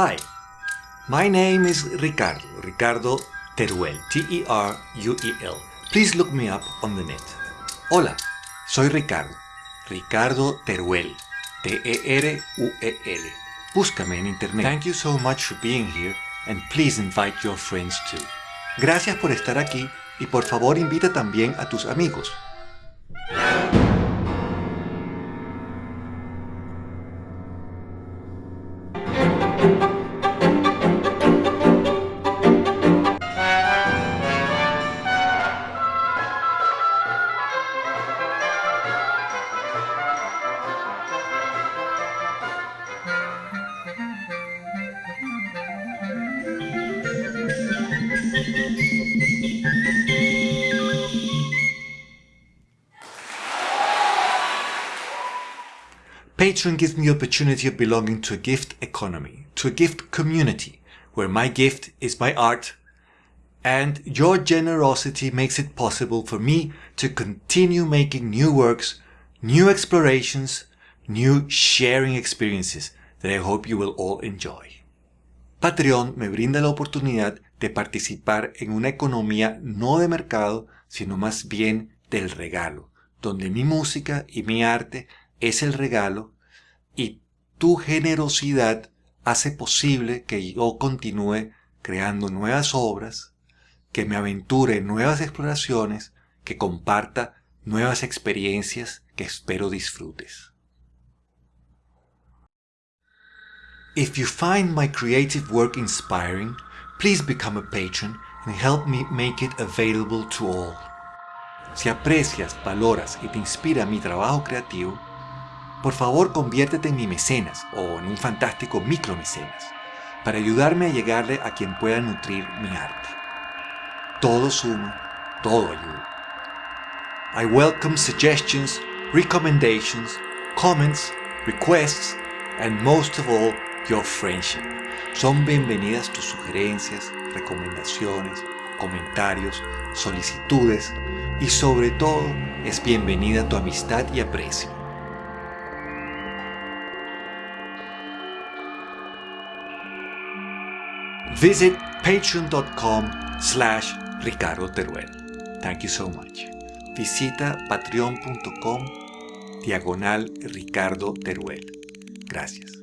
Hi, my name is Ricardo, Ricardo Teruel, T-E-R-U-E-L. Please look me up on the net. Hola, soy Ricardo, Ricardo Teruel, T-E-R-U-E-L. Búscame en internet. Thank you so much for being here and please invite your friends too. Gracias por estar aquí y por favor invita también a tus amigos. Patreon gives me the opportunity of belonging to a gift economy, to a gift community, where my gift is my art, and your generosity makes it possible for me to continue making new works, new explorations, new sharing experiences that I hope you will all enjoy. Patreon me brinda la oportunidad de participar en una economía no de mercado, sino más bien del regalo, donde mi música y mi arte es el regalo y tu generosidad hace posible que yo continúe creando nuevas obras, que me aventure en nuevas exploraciones, que comparta nuevas experiencias que espero disfrutes. If you find my creative work inspiring, please become a patron and help me make it available to all. Si aprecias, valoras y te inspira mi trabajo creativo, por favor conviértete en mi mecenas o en un fantástico micromecenas para ayudarme a llegarle a quien pueda nutrir mi arte. Todo suma, todo ayuda. I welcome suggestions, recommendations, comments, requests, and most of all, your friendship. Son bienvenidas tus sugerencias, recomendaciones, comentarios, solicitudes y sobre todo es bienvenida tu amistad y aprecio. Visit patreon.com slash Ricardo Teruel. Thank you so much. Visita patreon.com diagonal Ricardo Teruel. Gracias.